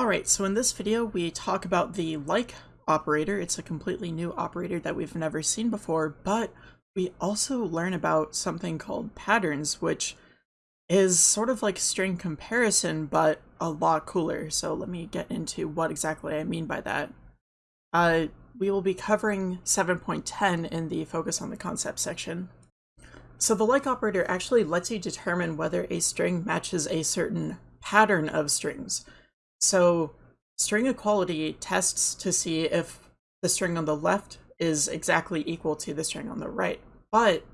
Alright, so in this video we talk about the like operator. It's a completely new operator that we've never seen before, but we also learn about something called patterns, which is sort of like string comparison, but a lot cooler. So let me get into what exactly I mean by that. Uh, we will be covering 7.10 in the focus on the concept section. So the like operator actually lets you determine whether a string matches a certain pattern of strings. So string equality tests to see if the string on the left is exactly equal to the string on the right. But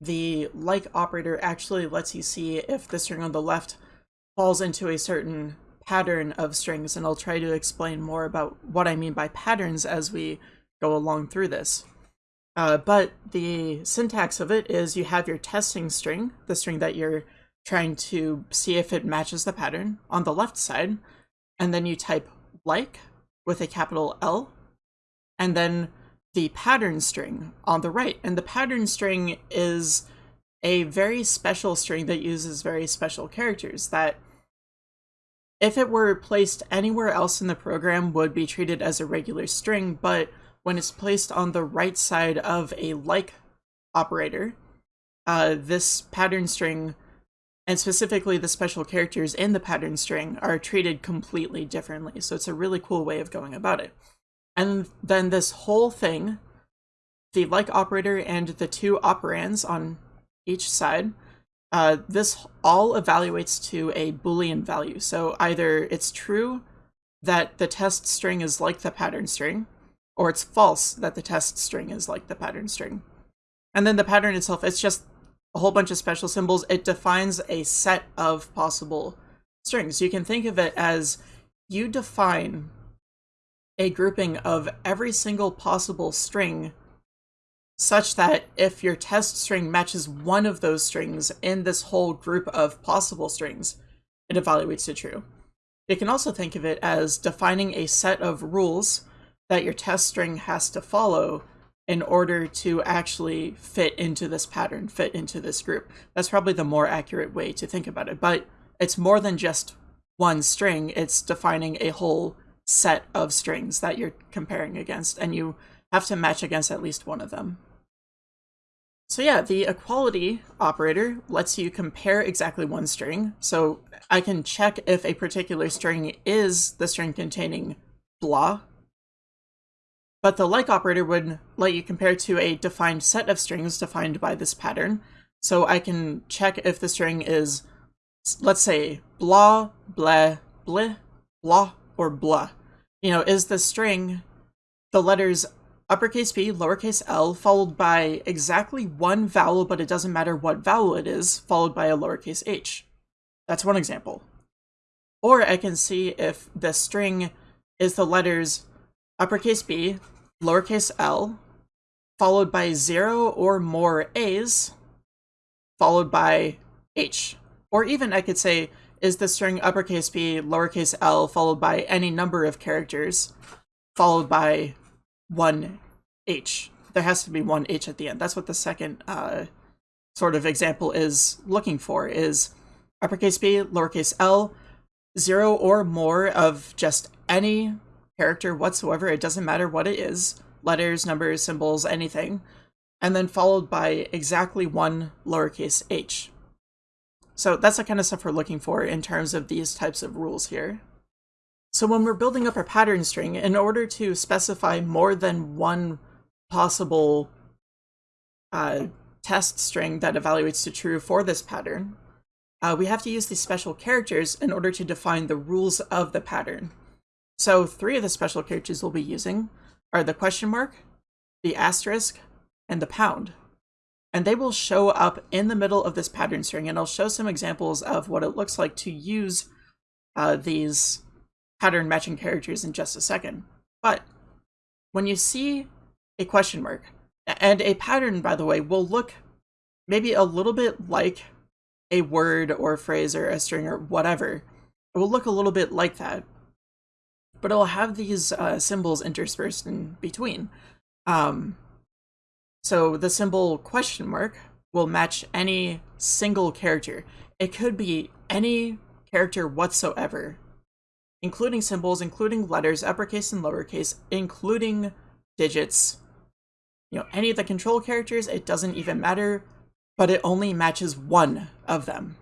the like operator actually lets you see if the string on the left falls into a certain pattern of strings, and I'll try to explain more about what I mean by patterns as we go along through this. Uh, but the syntax of it is you have your testing string, the string that you're trying to see if it matches the pattern, on the left side, and then you type like with a capital L, and then the pattern string on the right. And the pattern string is a very special string that uses very special characters that if it were placed anywhere else in the program would be treated as a regular string, but when it's placed on the right side of a like operator, uh, this pattern string and specifically the special characters in the pattern string are treated completely differently. So it's a really cool way of going about it. And then this whole thing, the like operator and the two operands on each side, uh, this all evaluates to a boolean value. So either it's true that the test string is like the pattern string, or it's false that the test string is like the pattern string. And then the pattern itself, it's just a whole bunch of special symbols, it defines a set of possible strings. You can think of it as you define a grouping of every single possible string such that if your test string matches one of those strings in this whole group of possible strings, it evaluates to true. You can also think of it as defining a set of rules that your test string has to follow in order to actually fit into this pattern, fit into this group. That's probably the more accurate way to think about it. But it's more than just one string, it's defining a whole set of strings that you're comparing against, and you have to match against at least one of them. So yeah, the equality operator lets you compare exactly one string. So I can check if a particular string is the string containing blah, but the like operator would let you compare to a defined set of strings defined by this pattern. So I can check if the string is, let's say, blah, blah, bleh, blah, or blah. You know, is the string the letters uppercase B, lowercase l, followed by exactly one vowel, but it doesn't matter what vowel it is, followed by a lowercase h. That's one example. Or I can see if the string is the letters uppercase B, lowercase l, followed by zero or more a's, followed by h. Or even I could say, is the string uppercase b, lowercase l, followed by any number of characters, followed by one h. There has to be one h at the end. That's what the second uh, sort of example is looking for, is uppercase b, lowercase l, zero or more of just any character whatsoever. It doesn't matter what it is letters, numbers, symbols, anything. And then followed by exactly one lowercase h. So that's the kind of stuff we're looking for in terms of these types of rules here. So when we're building up our pattern string, in order to specify more than one possible uh, test string that evaluates to true for this pattern, uh, we have to use these special characters in order to define the rules of the pattern. So three of the special characters we'll be using are the question mark, the asterisk, and the pound. And they will show up in the middle of this pattern string, and I'll show some examples of what it looks like to use uh, these pattern matching characters in just a second. But when you see a question mark, and a pattern, by the way, will look maybe a little bit like a word or a phrase or a string or whatever. It will look a little bit like that but it'll have these uh, symbols interspersed in between. Um, so the symbol question mark will match any single character. It could be any character whatsoever. including symbols, including letters, uppercase and lowercase, including digits, you know, any of the control characters, it doesn't even matter, but it only matches one of them.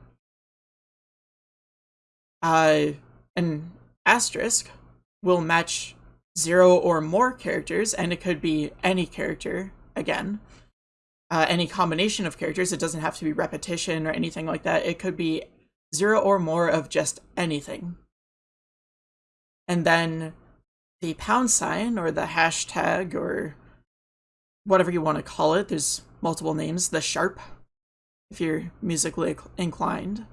Uh, an asterisk will match zero or more characters, and it could be any character, again. Uh, any combination of characters, it doesn't have to be repetition or anything like that. It could be zero or more of just anything. And then the pound sign or the hashtag or whatever you want to call it, there's multiple names, the sharp, if you're musically inclined,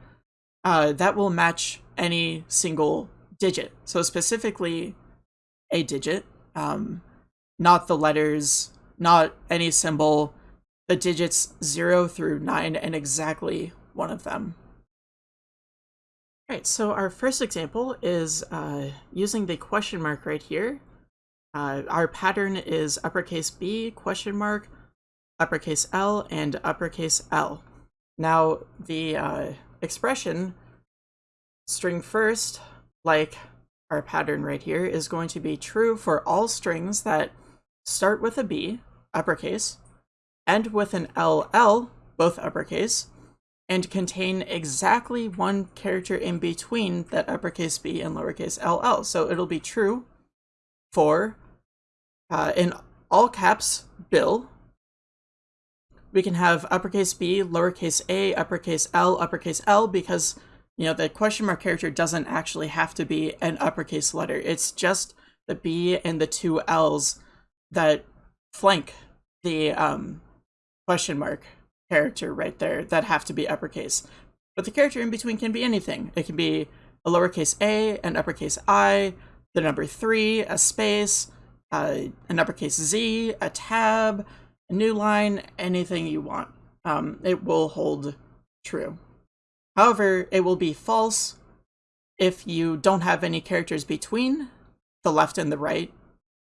uh, that will match any single digit. So specifically a digit, um, not the letters, not any symbol, the digits 0 through 9 and exactly one of them. Alright, so our first example is uh, using the question mark right here. Uh, our pattern is uppercase B, question mark, uppercase L, and uppercase L. Now, the uh, expression string first, like our pattern right here, is going to be true for all strings that start with a B, uppercase, end with an LL, both uppercase, and contain exactly one character in between that uppercase B and lowercase ll. So it'll be true for, uh, in all caps, Bill. We can have uppercase B, lowercase a, uppercase L, uppercase L, because, you know, the question mark character doesn't actually have to be an uppercase letter. It's just the B and the two L's that flank the um, question mark character right there that have to be uppercase. But the character in between can be anything. It can be a lowercase a, an uppercase i, the number three, a space, uh, an uppercase z, a tab, a new line, anything you want. Um, it will hold true. However, it will be false if you don't have any characters between the left and the right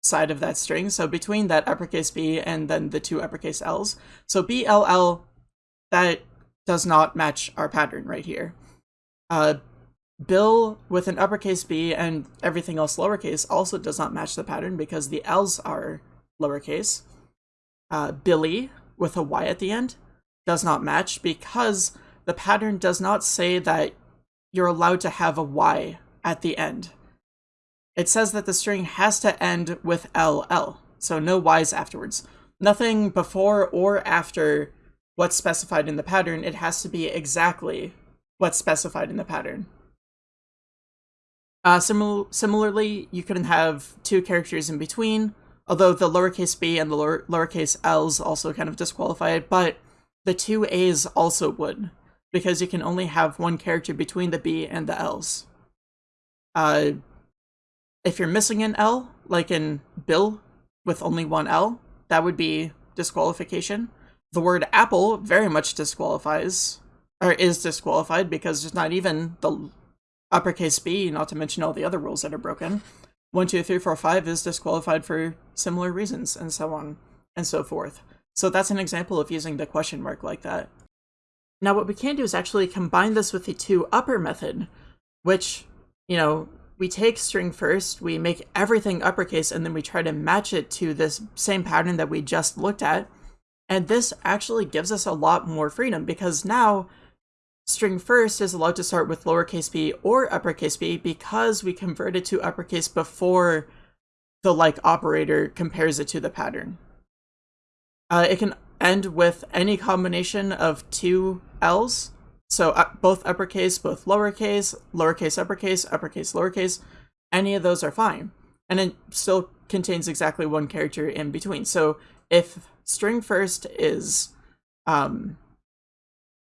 side of that string. So between that uppercase B and then the two uppercase L's. So BLL that does not match our pattern right here. Uh, Bill with an uppercase b and everything else lowercase also does not match the pattern because the L's are lowercase. Uh, Billy with a Y at the end does not match because the pattern does not say that you're allowed to have a Y at the end. It says that the string has to end with LL, so no Y's afterwards. Nothing before or after what's specified in the pattern, it has to be exactly what's specified in the pattern. Uh, simil similarly, you couldn't have two characters in between, although the lowercase b and the lower lowercase l's also kind of disqualify it, but the two a's also would, because you can only have one character between the b and the l's. Uh, if you're missing an l, like in Bill with only one l, that would be disqualification the word apple very much disqualifies, or is disqualified because there's not even the uppercase B, not to mention all the other rules that are broken. 1, 2, 3, 4, 5 is disqualified for similar reasons, and so on and so forth. So that's an example of using the question mark like that. Now what we can do is actually combine this with the to upper method, which, you know, we take string first, we make everything uppercase, and then we try to match it to this same pattern that we just looked at, and this actually gives us a lot more freedom because now string first is allowed to start with lowercase b or uppercase b because we converted to uppercase before the like operator compares it to the pattern. Uh, it can end with any combination of two L's, so uh, both uppercase, both lowercase, lowercase uppercase, uppercase lowercase, any of those are fine. And it still contains exactly one character in between. So if string first is, um,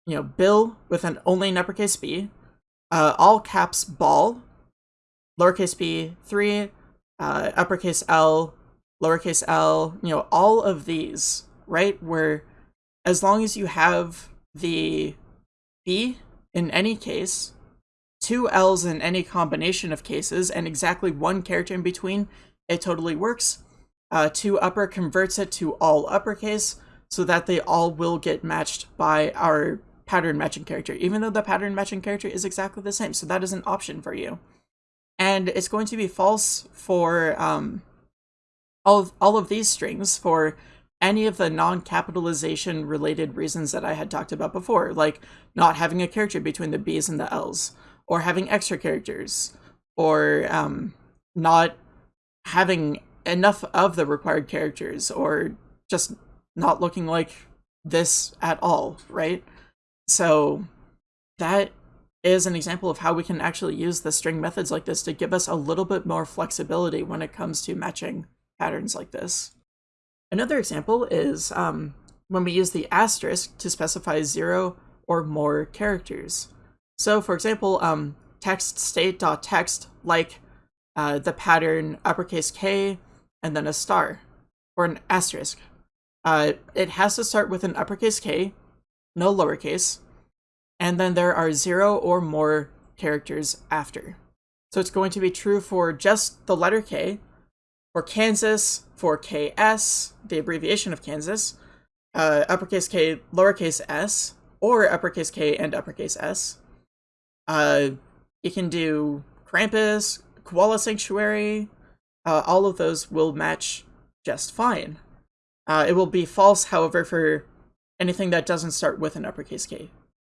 you know, Bill with an only an uppercase B, uh, all caps ball, lowercase b, 3, uh, uppercase L, lowercase l, you know, all of these, right? Where as long as you have the B in any case, two L's in any combination of cases, and exactly one character in between, it totally works. Uh, to upper converts it to all uppercase so that they all will get matched by our pattern matching character, even though the pattern matching character is exactly the same. So that is an option for you. And it's going to be false for um, all of, all of these strings for any of the non-capitalization related reasons that I had talked about before, like not having a character between the B's and the L's, or having extra characters, or um, not having enough of the required characters, or just not looking like this at all, right? So that is an example of how we can actually use the string methods like this to give us a little bit more flexibility when it comes to matching patterns like this. Another example is um, when we use the asterisk to specify zero or more characters. So for example, um, text state.text like uh, the pattern uppercase K and then a star or an asterisk. Uh, it has to start with an uppercase K, no lowercase, and then there are zero or more characters after. So it's going to be true for just the letter K, for Kansas, for KS, the abbreviation of Kansas, uh, uppercase K, lowercase s, or uppercase K and uppercase s. Uh, you can do Krampus, Koala Sanctuary, uh, all of those will match just fine. Uh, it will be false, however, for anything that doesn't start with an uppercase K.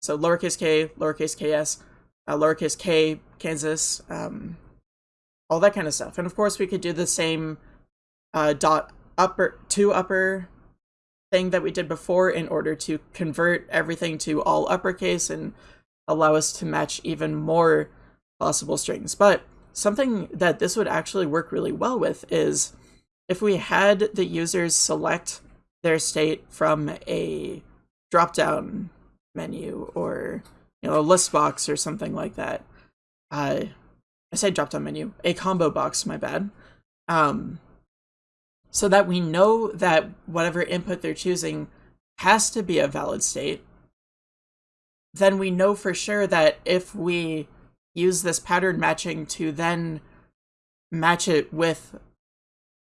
So lowercase k, lowercase ks, uh, lowercase k, Kansas, um, all that kind of stuff. And of course, we could do the same uh, dot upper to upper thing that we did before in order to convert everything to all uppercase and allow us to match even more possible strings. But something that this would actually work really well with is if we had the users select their state from a drop-down menu or you know a list box or something like that. Uh, I say drop down menu, a combo box. My bad. Um, so that we know that whatever input they're choosing has to be a valid state. Then we know for sure that if we use this pattern matching to then match it with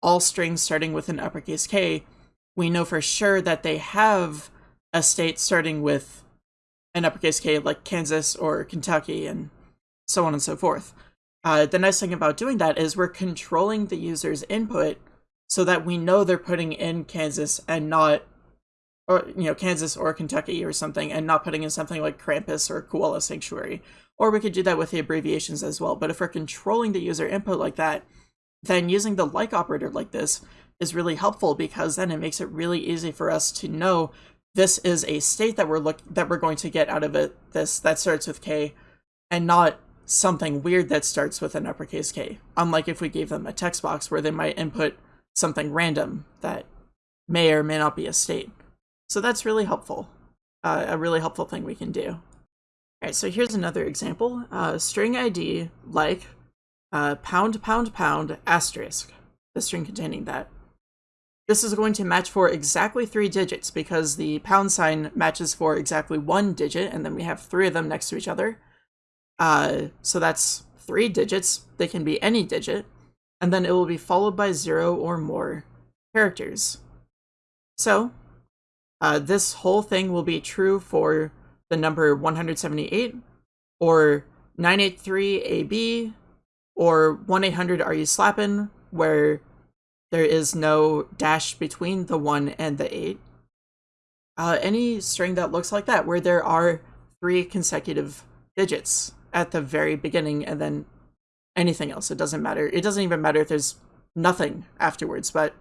all strings starting with an uppercase K, we know for sure that they have a state starting with an uppercase K like Kansas or Kentucky and so on and so forth. Uh, the nice thing about doing that is we're controlling the user's input so that we know they're putting in Kansas and not, or you know, Kansas or Kentucky or something, and not putting in something like Krampus or Koala Sanctuary. Or we could do that with the abbreviations as well. But if we're controlling the user input like that, then using the like operator like this is really helpful because then it makes it really easy for us to know this is a state that we're look that we're going to get out of it this that starts with k and not something weird that starts with an uppercase k. Unlike if we gave them a text box where they might input something random that may or may not be a state. So that's really helpful. Uh, a really helpful thing we can do. All right so here's another example. Uh, string id like uh, pound pound pound asterisk. The string containing that. This is going to match for exactly three digits because the pound sign matches for exactly one digit, and then we have three of them next to each other. Uh, so that's three digits. They can be any digit. And then it will be followed by zero or more characters. So uh, this whole thing will be true for the number 178 or 983AB or 1-800 Are You Slappin', where there is no dash between the 1 and the 8. Uh, any string that looks like that, where there are three consecutive digits at the very beginning and then anything else. It doesn't matter. It doesn't even matter if there's nothing afterwards, but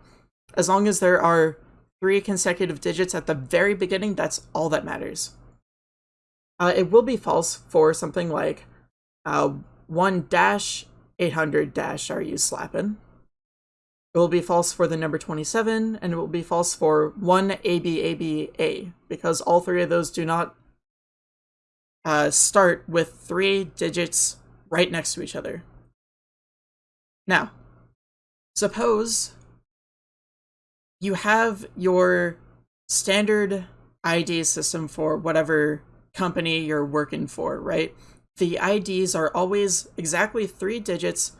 as long as there are three consecutive digits at the very beginning, that's all that matters. Uh, it will be false for something like uh, 1 dash 800 dash are you slapping? It will be false for the number 27, and it will be false for 1 ABABA, because all three of those do not uh, start with three digits right next to each other. Now, suppose you have your standard ID system for whatever company you're working for, right? The IDs are always exactly three digits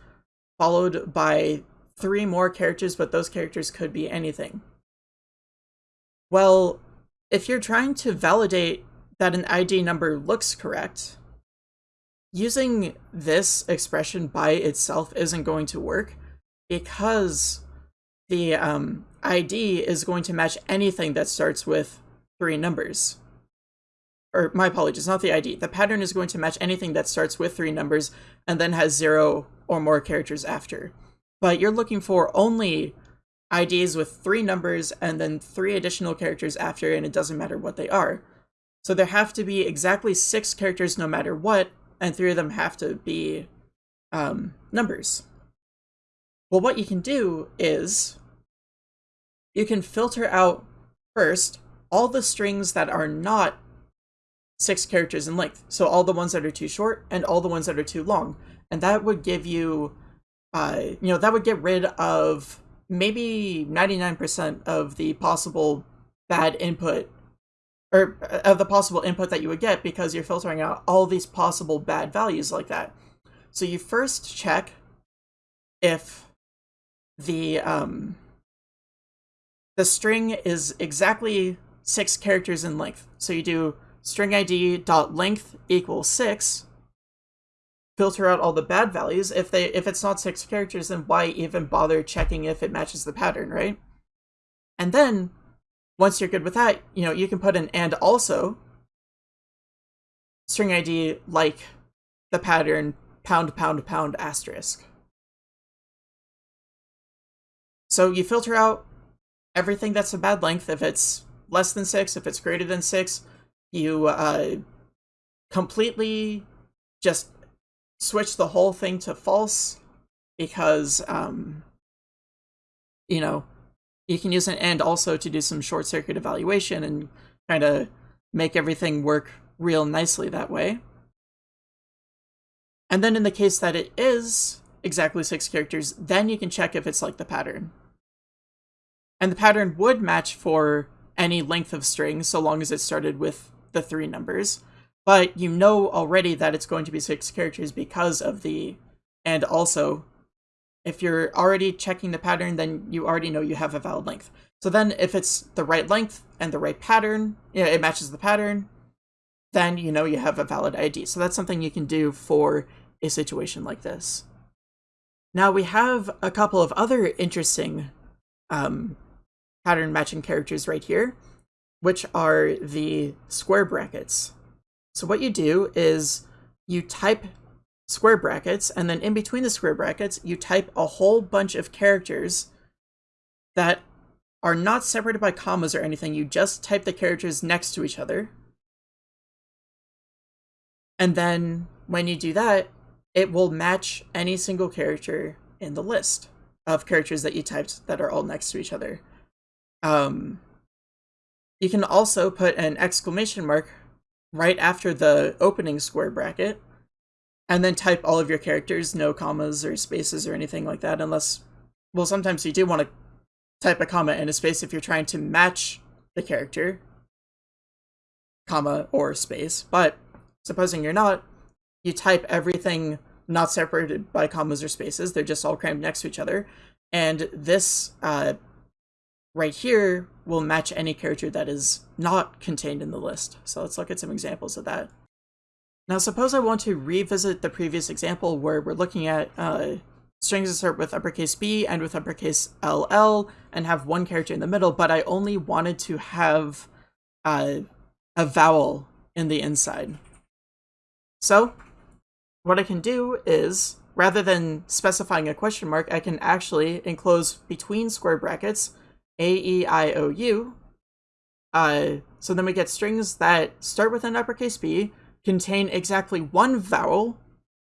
followed by three more characters, but those characters could be anything. Well, if you're trying to validate that an ID number looks correct, using this expression by itself isn't going to work because the um, ID is going to match anything that starts with three numbers. Or my apologies, not the ID. The pattern is going to match anything that starts with three numbers and then has zero or more characters after. But you're looking for only IDs with three numbers and then three additional characters after, and it doesn't matter what they are. So there have to be exactly six characters no matter what, and three of them have to be um, numbers. Well, what you can do is you can filter out first all the strings that are not six characters in length. So all the ones that are too short and all the ones that are too long. And that would give you, uh, you know, that would get rid of maybe 99% of the possible bad input or uh, of the possible input that you would get because you're filtering out all these possible bad values like that. So you first check if the um, the string is exactly six characters in length. So you do string id dot length equals six, filter out all the bad values. If they if it's not six characters, then why even bother checking if it matches the pattern, right? And then once you're good with that, you know, you can put an and also string ID like the pattern pound pound pound asterisk. So you filter out everything that's a bad length. If it's less than six, if it's greater than six, you uh, completely just switch the whole thing to false because, um, you know, you can use an and also to do some short circuit evaluation and kind of make everything work real nicely that way. And then in the case that it is exactly six characters, then you can check if it's like the pattern. And the pattern would match for any length of string so long as it started with the three numbers. But you know already that it's going to be six characters because of the and also if you're already checking the pattern, then you already know you have a valid length. So then if it's the right length and the right pattern, you know, it matches the pattern, then you know you have a valid ID. So that's something you can do for a situation like this. Now we have a couple of other interesting um, pattern matching characters right here, which are the square brackets. So what you do is you type square brackets, and then in between the square brackets, you type a whole bunch of characters that are not separated by commas or anything. You just type the characters next to each other. And then when you do that, it will match any single character in the list of characters that you typed that are all next to each other. Um, you can also put an exclamation mark right after the opening square bracket, and then type all of your characters, no commas or spaces or anything like that, unless, well, sometimes you do want to type a comma and a space if you're trying to match the character, comma or space, but supposing you're not, you type everything not separated by commas or spaces, they're just all crammed next to each other, and this uh, right here will match any character that is not contained in the list. So let's look at some examples of that. Now suppose I want to revisit the previous example where we're looking at uh, strings that start with uppercase B and with uppercase LL and have one character in the middle, but I only wanted to have uh, a vowel in the inside. So what I can do is, rather than specifying a question mark, I can actually enclose between square brackets a, E, I, O, U. Uh, so then we get strings that start with an uppercase B, contain exactly one vowel,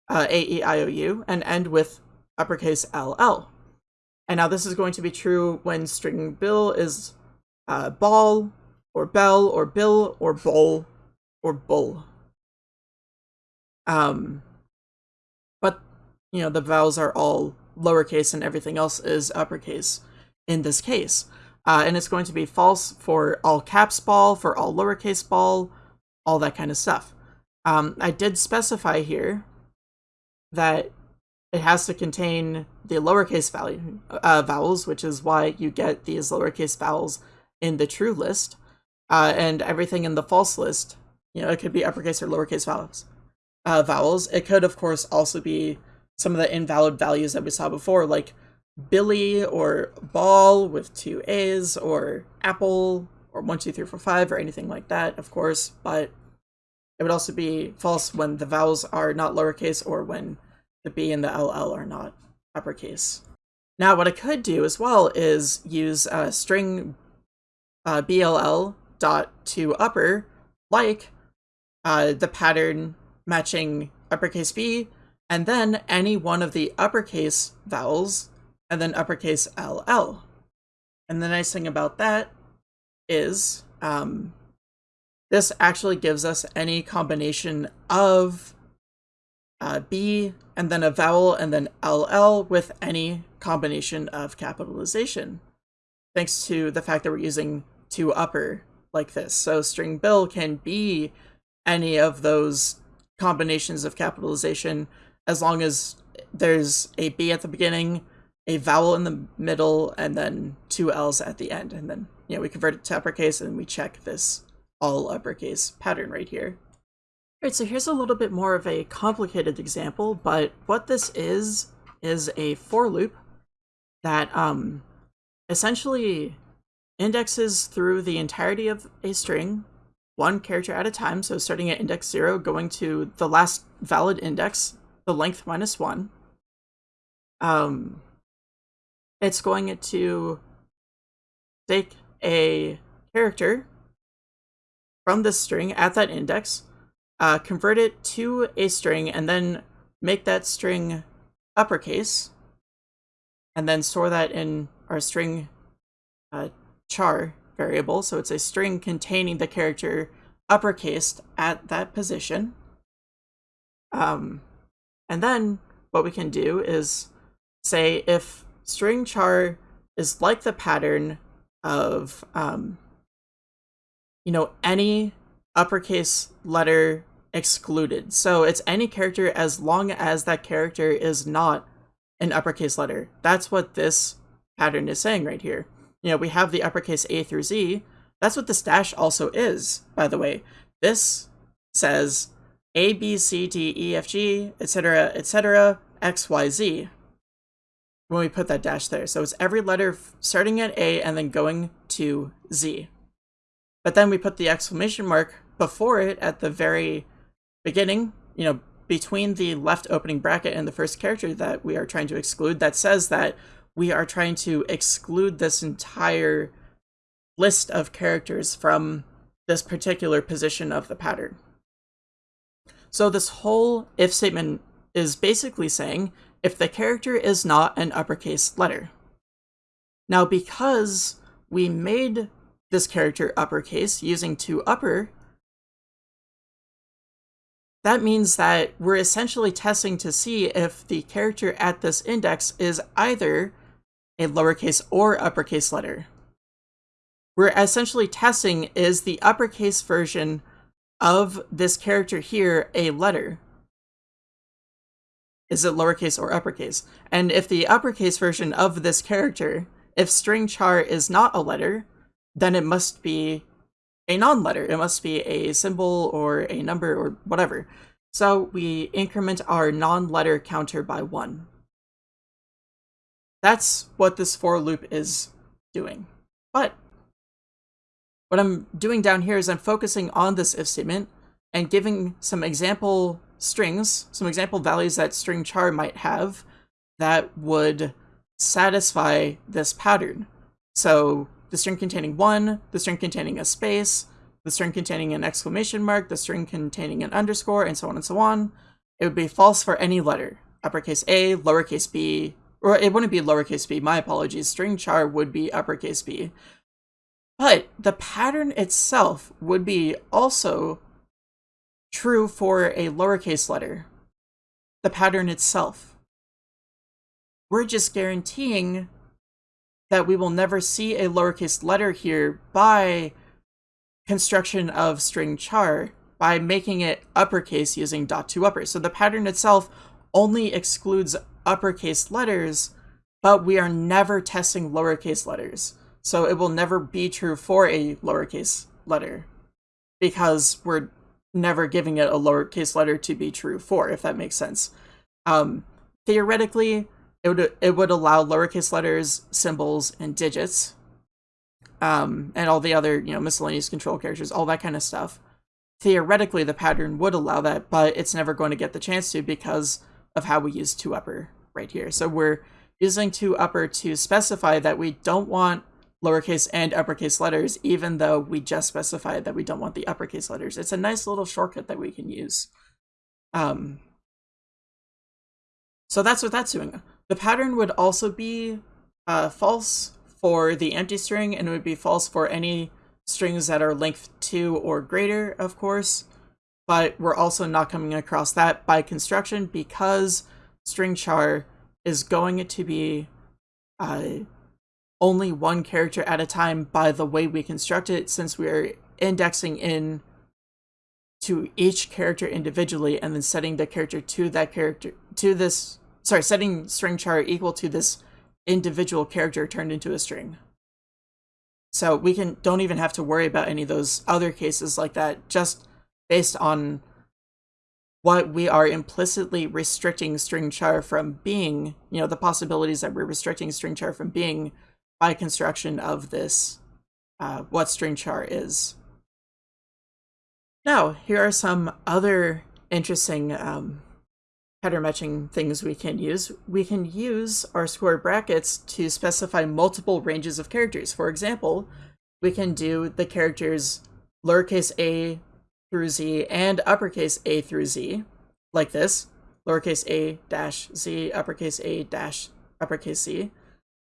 uh, A, E, I, O, U, and end with uppercase L, L. And now this is going to be true when string bill is uh, ball, or bell, or bill, or bowl, or bull. Um, but, you know, the vowels are all lowercase and everything else is uppercase in this case. Uh, and it's going to be false for all caps ball, for all lowercase ball, all that kind of stuff. Um, I did specify here that it has to contain the lowercase value, uh, vowels, which is why you get these lowercase vowels in the true list. Uh, and everything in the false list, you know, it could be uppercase or lowercase vowels. uh, vowels. It could, of course, also be some of the invalid values that we saw before, like Billy or ball with two A's or apple or one, two, three, four, five or anything like that, of course, but it would also be false when the vowels are not lowercase or when the B and the LL are not uppercase. Now, what I could do as well is use a string uh, BLL dot to upper, like uh, the pattern matching uppercase B, and then any one of the uppercase vowels, and then uppercase LL. And the nice thing about that is um, this actually gives us any combination of uh, B and then a vowel and then LL with any combination of capitalization, thanks to the fact that we're using to upper like this. So string bill can be any of those combinations of capitalization as long as there's a B at the beginning, a vowel in the middle, and then two L's at the end. And then, you know, we convert it to uppercase and we check this all uppercase pattern right here. All right, so here's a little bit more of a complicated example, but what this is, is a for loop that um, essentially indexes through the entirety of a string, one character at a time, so starting at index 0, going to the last valid index, the length minus 1. Um, it's going to take a character from this string at that index, uh, convert it to a string, and then make that string uppercase, and then store that in our string uh, char variable. So it's a string containing the character uppercased at that position. Um, and then what we can do is say if string char is like the pattern of, um, you know, any uppercase letter excluded. So it's any character as long as that character is not an uppercase letter. That's what this pattern is saying right here. You know, we have the uppercase A through Z. That's what the stash also is, by the way. This says A, B, C, D, E, F, G, etc., etc., X, Y, Z when we put that dash there. So it's every letter starting at A and then going to Z. But then we put the exclamation mark before it at the very beginning, you know, between the left opening bracket and the first character that we are trying to exclude that says that we are trying to exclude this entire list of characters from this particular position of the pattern. So this whole if statement is basically saying if the character is not an uppercase letter. Now because we made this character uppercase using to upper, that means that we're essentially testing to see if the character at this index is either a lowercase or uppercase letter. We're essentially testing is the uppercase version of this character here a letter? Is it lowercase or uppercase? And if the uppercase version of this character, if string char is not a letter, then it must be a non-letter. It must be a symbol or a number or whatever. So we increment our non-letter counter by one. That's what this for loop is doing. But what I'm doing down here is I'm focusing on this if statement and giving some example strings, some example values that string char might have that would satisfy this pattern. So the string containing one, the string containing a space, the string containing an exclamation mark, the string containing an underscore, and so on and so on. It would be false for any letter. Uppercase A, lowercase b, or it wouldn't be lowercase b, my apologies. String char would be uppercase b. But the pattern itself would be also true for a lowercase letter. The pattern itself. We're just guaranteeing that we will never see a lowercase letter here by construction of string char by making it uppercase using dot to upper. So the pattern itself only excludes uppercase letters, but we are never testing lowercase letters. So it will never be true for a lowercase letter because we're never giving it a lowercase letter to be true for, if that makes sense. Um, theoretically, it would it would allow lowercase letters, symbols, and digits, um, and all the other you know miscellaneous control characters, all that kind of stuff. Theoretically, the pattern would allow that, but it's never going to get the chance to because of how we use to upper right here. So we're using to upper to specify that we don't want lowercase and uppercase letters, even though we just specified that we don't want the uppercase letters. It's a nice little shortcut that we can use. Um, so that's what that's doing. The pattern would also be uh, false for the empty string, and it would be false for any strings that are length 2 or greater, of course. But we're also not coming across that by construction because string char is going to be uh, only one character at a time by the way we construct it since we're indexing in to each character individually and then setting the character to that character to this sorry setting string char equal to this individual character turned into a string so we can don't even have to worry about any of those other cases like that just based on what we are implicitly restricting string char from being you know the possibilities that we're restricting string char from being by construction of this, uh, what string char is. Now, here are some other interesting um, header matching things we can use. We can use our square brackets to specify multiple ranges of characters. For example, we can do the characters lowercase a through z and uppercase a through z, like this, lowercase a dash z, uppercase a dash uppercase z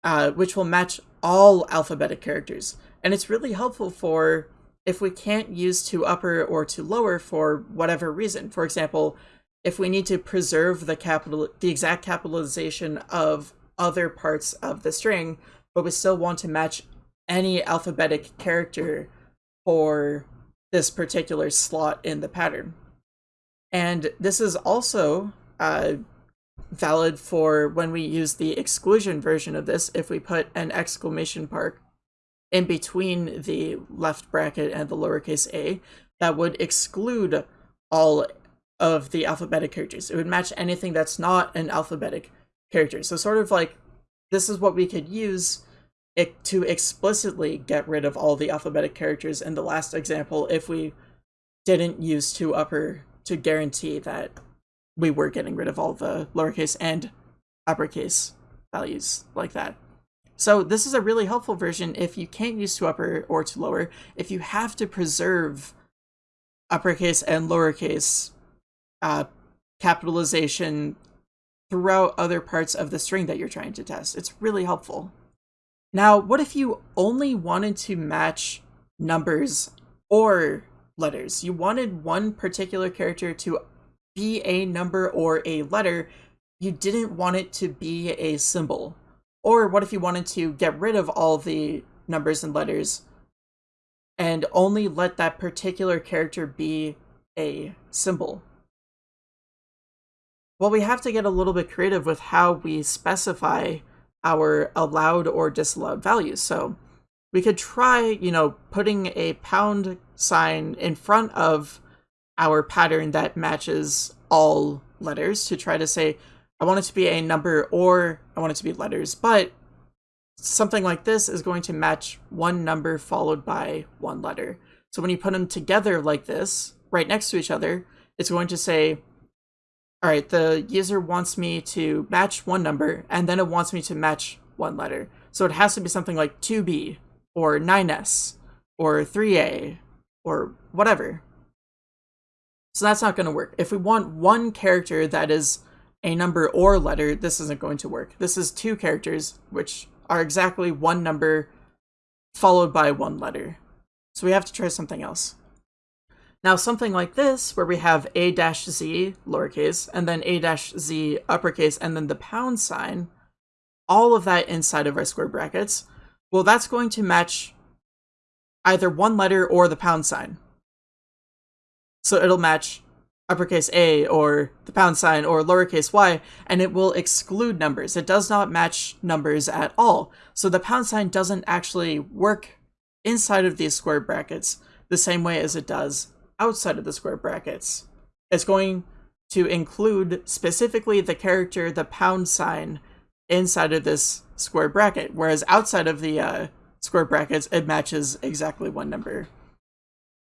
uh, which will match all alphabetic characters. And it's really helpful for if we can't use to upper or to lower for whatever reason. For example, if we need to preserve the capital, the exact capitalization of other parts of the string, but we still want to match any alphabetic character for this particular slot in the pattern. And this is also uh, valid for when we use the exclusion version of this if we put an exclamation mark in between the left bracket and the lowercase a that would exclude all of the alphabetic characters. It would match anything that's not an alphabetic character. So sort of like this is what we could use it to explicitly get rid of all the alphabetic characters in the last example if we didn't use to upper to guarantee that we were getting rid of all the lowercase and uppercase values like that. So this is a really helpful version if you can't use to upper or to lower, if you have to preserve uppercase and lowercase uh, capitalization throughout other parts of the string that you're trying to test. It's really helpful. Now, what if you only wanted to match numbers or letters? You wanted one particular character to be a number or a letter, you didn't want it to be a symbol. Or what if you wanted to get rid of all the numbers and letters and only let that particular character be a symbol? Well, we have to get a little bit creative with how we specify our allowed or disallowed values. So we could try, you know, putting a pound sign in front of our pattern that matches all letters to try to say, I want it to be a number or I want it to be letters, but something like this is going to match one number followed by one letter. So when you put them together like this, right next to each other, it's going to say, all right, the user wants me to match one number, and then it wants me to match one letter. So it has to be something like 2b, or 9s, or 3a, or whatever. So that's not going to work. If we want one character that is a number or letter, this isn't going to work. This is two characters, which are exactly one number followed by one letter. So we have to try something else. Now something like this, where we have a-z lowercase, and then a-z uppercase, and then the pound sign, all of that inside of our square brackets, well, that's going to match either one letter or the pound sign. So it'll match uppercase A or the pound sign or lowercase y, and it will exclude numbers. It does not match numbers at all. So the pound sign doesn't actually work inside of these square brackets the same way as it does outside of the square brackets. It's going to include specifically the character, the pound sign, inside of this square bracket, whereas outside of the uh, square brackets, it matches exactly one number.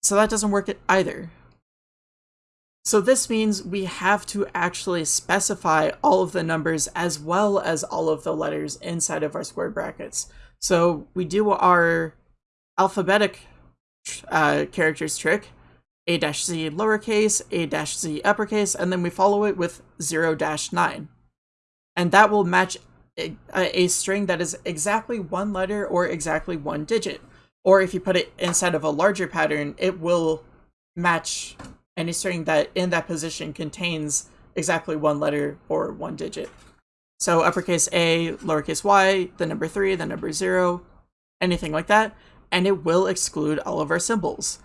So that doesn't work either. So this means we have to actually specify all of the numbers as well as all of the letters inside of our square brackets. So we do our alphabetic uh, characters trick, a-z lowercase, a-z uppercase, and then we follow it with 0-9. And that will match a, a string that is exactly one letter or exactly one digit. Or if you put it inside of a larger pattern, it will match any string that in that position contains exactly one letter or one digit. So uppercase A, lowercase y, the number 3, the number 0, anything like that, and it will exclude all of our symbols.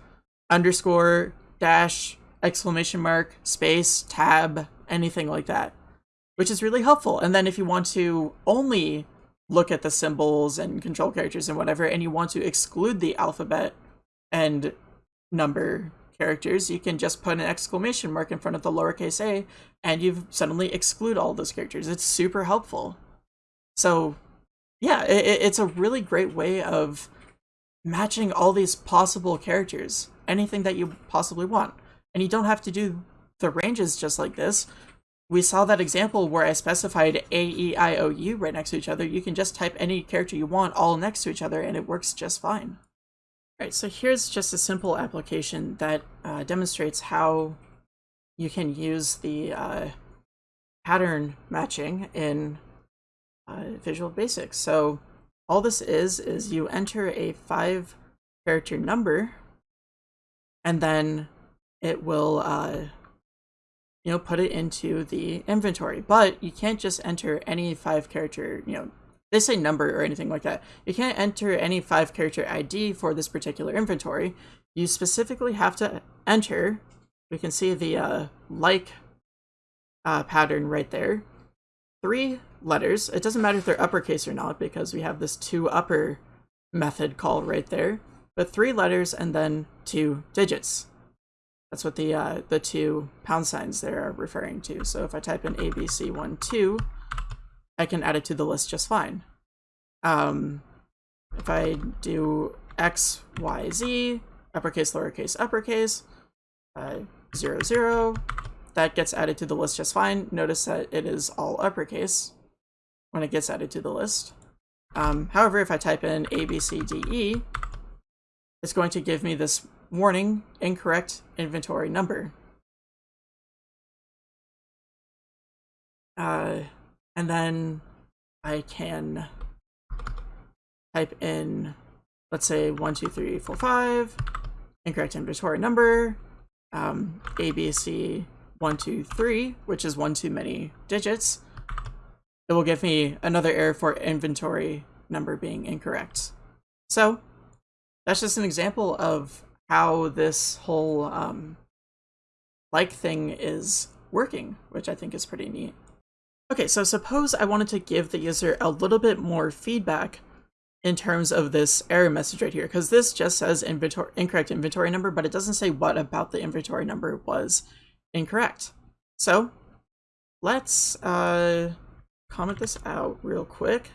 Underscore, dash, exclamation mark, space, tab, anything like that, which is really helpful. And then if you want to only look at the symbols and control characters and whatever, and you want to exclude the alphabet and number characters, you can just put an exclamation mark in front of the lowercase a, and you've suddenly exclude all those characters. It's super helpful. So, yeah, it, it's a really great way of matching all these possible characters, anything that you possibly want. And you don't have to do the ranges just like this. We saw that example where I specified A, E, I, O, U right next to each other. You can just type any character you want all next to each other and it works just fine. Alright, so here's just a simple application that uh, demonstrates how you can use the uh, pattern matching in uh, Visual Basic. So all this is, is you enter a five character number and then it will, uh, you know, put it into the inventory. But you can't just enter any five character, you know, they say number or anything like that. You can't enter any five character ID for this particular inventory. You specifically have to enter, we can see the uh, like uh, pattern right there, three letters. It doesn't matter if they're uppercase or not because we have this ToUpper method call right there, but three letters and then two digits. That's what the uh, the two pound signs there are referring to. So if I type in ABC12, I can add it to the list just fine. Um, if I do X, Y, Z, uppercase, lowercase, uppercase, uh, zero, zero, that gets added to the list just fine. Notice that it is all uppercase when it gets added to the list. Um, however, if I type in A, B, C, D, E, it's going to give me this warning, incorrect inventory number. Uh, and then I can type in, let's say, one, two, three, four, five, incorrect inventory number, um, ABC one, two, three, which is one too many digits. It will give me another error for inventory number being incorrect. So that's just an example of how this whole um, like thing is working, which I think is pretty neat. Okay, so suppose I wanted to give the user a little bit more feedback in terms of this error message right here, because this just says inventory incorrect inventory number, but it doesn't say what about the inventory number was incorrect. So let's uh, comment this out real quick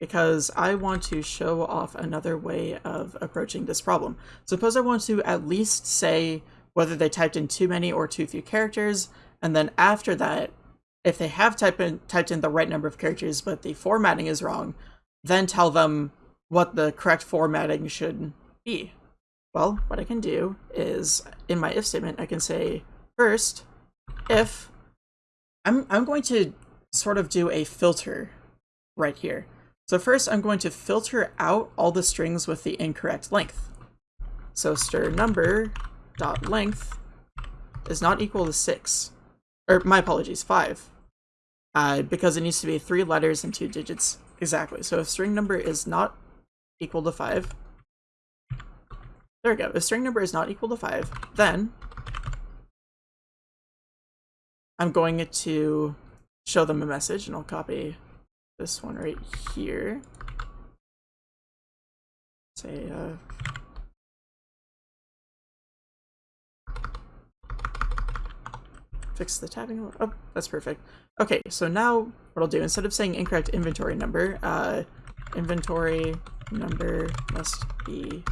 because I want to show off another way of approaching this problem. Suppose I want to at least say whether they typed in too many or too few characters, and then after that, if they have typed in, typed in the right number of characters but the formatting is wrong, then tell them what the correct formatting should be. Well, what I can do is, in my if statement, I can say, first, if, I'm, I'm going to sort of do a filter right here. So first I'm going to filter out all the strings with the incorrect length. So str number dot length is not equal to 6 or my apologies, five, uh, because it needs to be three letters and two digits exactly. So if string number is not equal to five, there we go. If string number is not equal to five, then I'm going to show them a message and I'll copy this one right here. Say, uh, fix the tabbing. Oh, that's perfect. Okay, so now what I'll do, instead of saying incorrect inventory number, uh, inventory number must be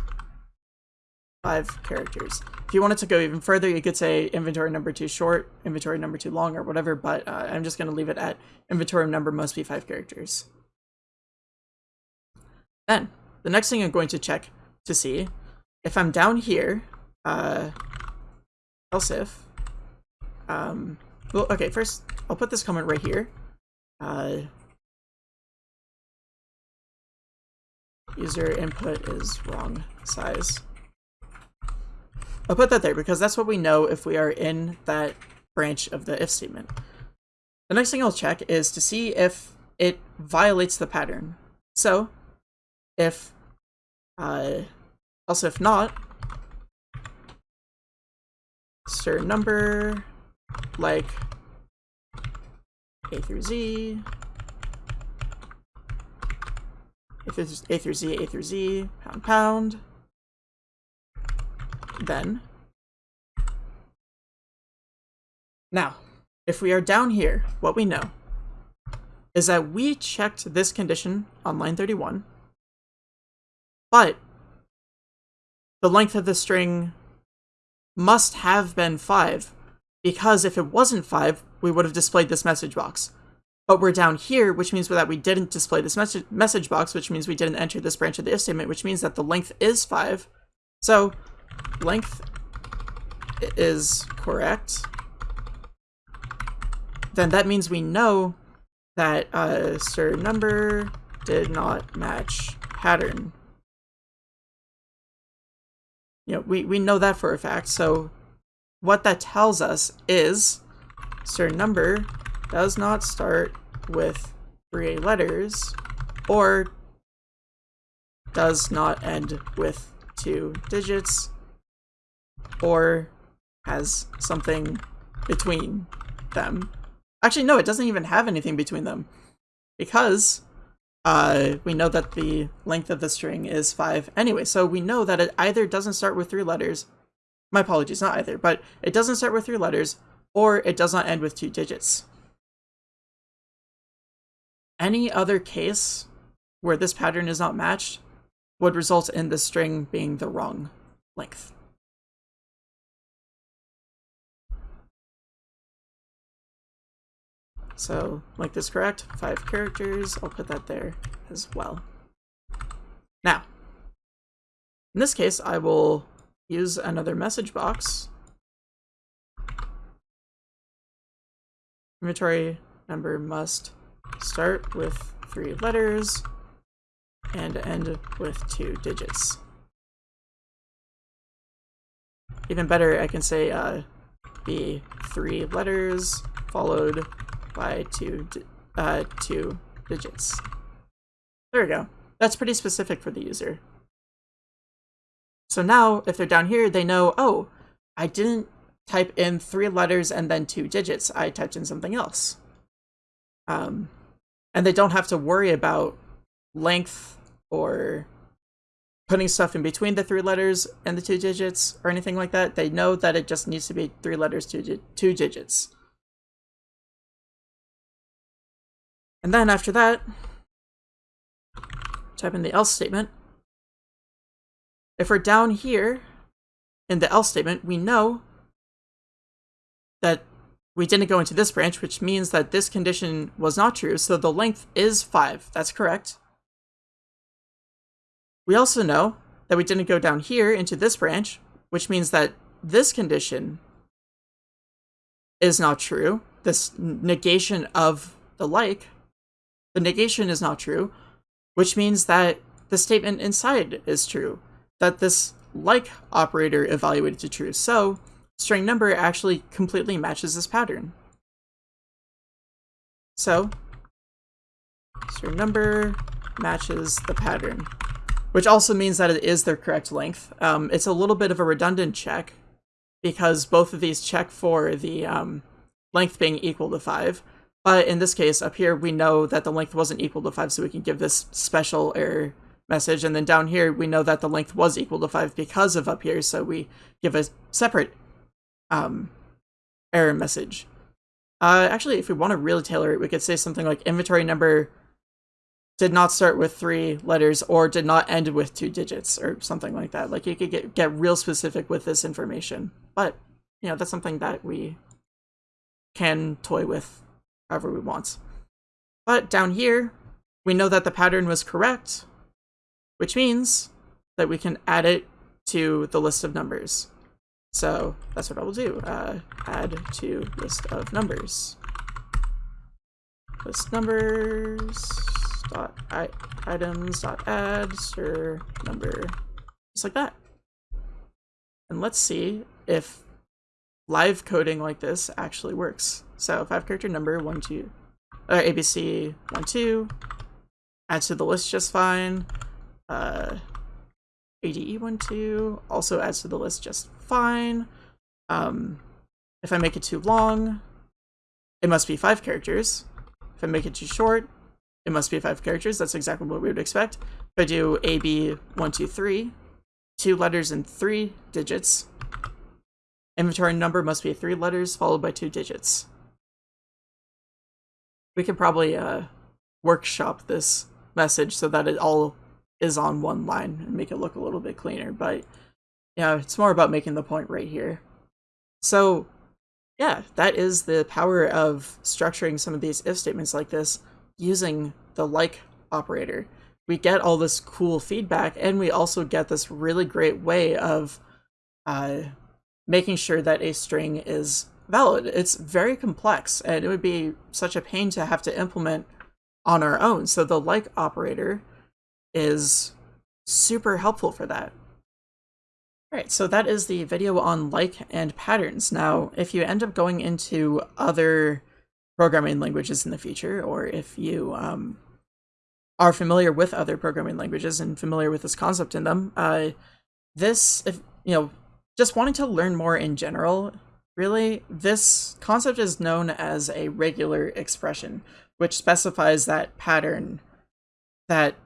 five characters. If you wanted to go even further, you could say inventory number too short, inventory number too long, or whatever, but uh, I'm just going to leave it at inventory number must be five characters. Then, the next thing I'm going to check to see, if I'm down here, uh, else if, um, well, okay, first, I'll put this comment right here. Uh, user input is wrong size. I'll put that there because that's what we know if we are in that branch of the if statement. The next thing I'll check is to see if it violates the pattern. So, if, uh, also if not, str number, like A through Z, A through, A through Z, A through Z, pound pound, then. Now, if we are down here, what we know is that we checked this condition on line 31, but the length of the string must have been 5, because if it wasn't 5, we would have displayed this message box. But we're down here, which means that we didn't display this message, message box, which means we didn't enter this branch of the if statement, which means that the length is 5. So length is correct, then that means we know that uh, str number did not match pattern. You know, we, we know that for a fact, so what that tells us is str number does not start with three letters or does not end with two digits or has something between them. Actually, no, it doesn't even have anything between them because uh, we know that the length of the string is 5 anyway, so we know that it either doesn't start with three letters, my apologies, not either, but it doesn't start with three letters, or it does not end with two digits. Any other case where this pattern is not matched would result in the string being the wrong length. So, like this correct, five characters, I'll put that there as well. Now, in this case, I will use another message box. Inventory number must start with three letters and end with two digits. Even better, I can say uh, be three letters followed by two, uh, two digits. There we go. That's pretty specific for the user. So now, if they're down here, they know, oh, I didn't type in three letters and then two digits. I typed in something else. Um, and they don't have to worry about length or putting stuff in between the three letters and the two digits or anything like that. They know that it just needs to be three letters, two, two digits. And then after that, type in the else statement. If we're down here in the else statement, we know that we didn't go into this branch, which means that this condition was not true, so the length is 5. That's correct. We also know that we didn't go down here into this branch, which means that this condition is not true. This negation of the like the negation is not true, which means that the statement inside is true, that this like operator evaluated to true. So string number actually completely matches this pattern. So string number matches the pattern, which also means that it is their correct length. Um, it's a little bit of a redundant check because both of these check for the um, length being equal to 5, but in this case, up here, we know that the length wasn't equal to 5, so we can give this special error message. And then down here, we know that the length was equal to 5 because of up here, so we give a separate um, error message. Uh, actually, if we want to really tailor it, we could say something like inventory number did not start with three letters or did not end with two digits or something like that. Like you could get, get real specific with this information. But, you know, that's something that we can toy with however we want. But down here, we know that the pattern was correct, which means that we can add it to the list of numbers. So that's what I will do. Uh, add to list of numbers. List numbers dot items dot add str number just like that. And let's see if live coding like this actually works. So five character number one two uh, ABC one two add to the list just fine. Uh, ADE one two also adds to the list just fine. Um, if I make it too long, it must be five characters. If I make it too short, it must be five characters. That's exactly what we would expect. If I do AB123, two letters and three digits, inventory number must be three letters followed by two digits. We could probably uh, workshop this message so that it all is on one line and make it look a little bit cleaner. But yeah, it's more about making the point right here. So yeah, that is the power of structuring some of these if statements like this using the like operator. We get all this cool feedback and we also get this really great way of uh, making sure that a string is valid. It's very complex and it would be such a pain to have to implement on our own. So the like operator is super helpful for that. Alright, so that is the video on like and patterns. Now, if you end up going into other programming languages in the future, or if you um, are familiar with other programming languages and familiar with this concept in them, uh, this, if you know, just wanting to learn more in general, really, this concept is known as a regular expression, which specifies that pattern that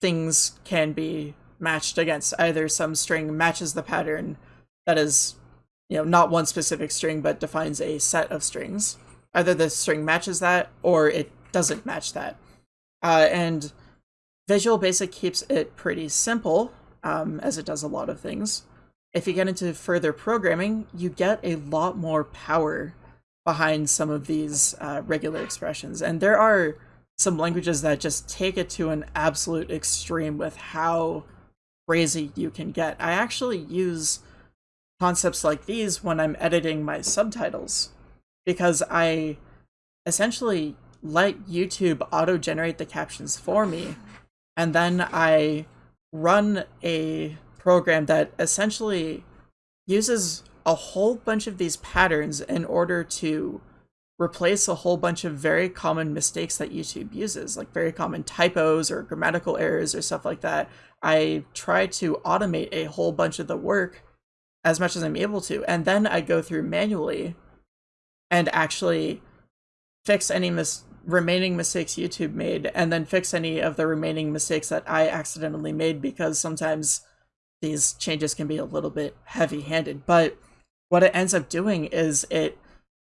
things can be matched against. Either some string matches the pattern that is, you know, not one specific string, but defines a set of strings. Either the string matches that or it doesn't match that. Uh, and Visual Basic keeps it pretty simple, um, as it does a lot of things. If you get into further programming, you get a lot more power behind some of these uh, regular expressions. And there are some languages that just take it to an absolute extreme with how crazy you can get. I actually use concepts like these when I'm editing my subtitles because I essentially let YouTube auto generate the captions for me and then I run a program that essentially uses a whole bunch of these patterns in order to replace a whole bunch of very common mistakes that YouTube uses, like very common typos or grammatical errors or stuff like that. I try to automate a whole bunch of the work as much as I'm able to, and then I go through manually and actually fix any mis remaining mistakes YouTube made, and then fix any of the remaining mistakes that I accidentally made because sometimes these changes can be a little bit heavy-handed. But what it ends up doing is it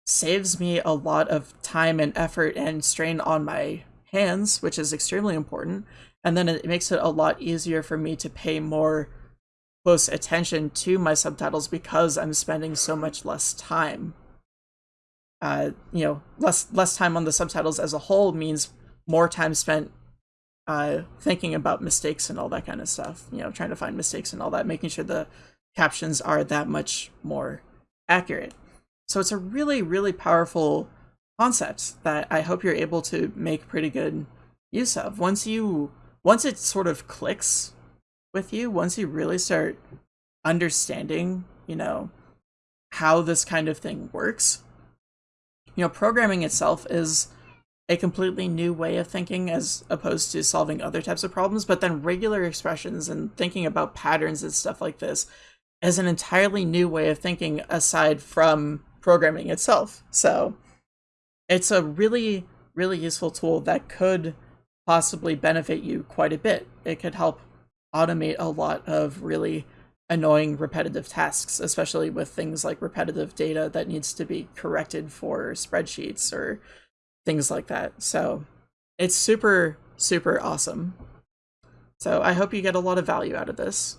saves me a lot of time and effort and strain on my hands, which is extremely important. And then it makes it a lot easier for me to pay more close attention to my subtitles because I'm spending so much less time. Uh, you know, less less time on the subtitles as a whole means more time spent uh, thinking about mistakes and all that kind of stuff. You know, trying to find mistakes and all that, making sure the captions are that much more accurate. So it's a really, really powerful concept that I hope you're able to make pretty good use of. Once you, once it sort of clicks with you, once you really start understanding, you know, how this kind of thing works, you know, programming itself is a completely new way of thinking as opposed to solving other types of problems. But then regular expressions and thinking about patterns and stuff like this is an entirely new way of thinking aside from programming itself. So it's a really, really useful tool that could possibly benefit you quite a bit. It could help automate a lot of really annoying repetitive tasks, especially with things like repetitive data that needs to be corrected for spreadsheets or things like that. So it's super, super awesome. So I hope you get a lot of value out of this.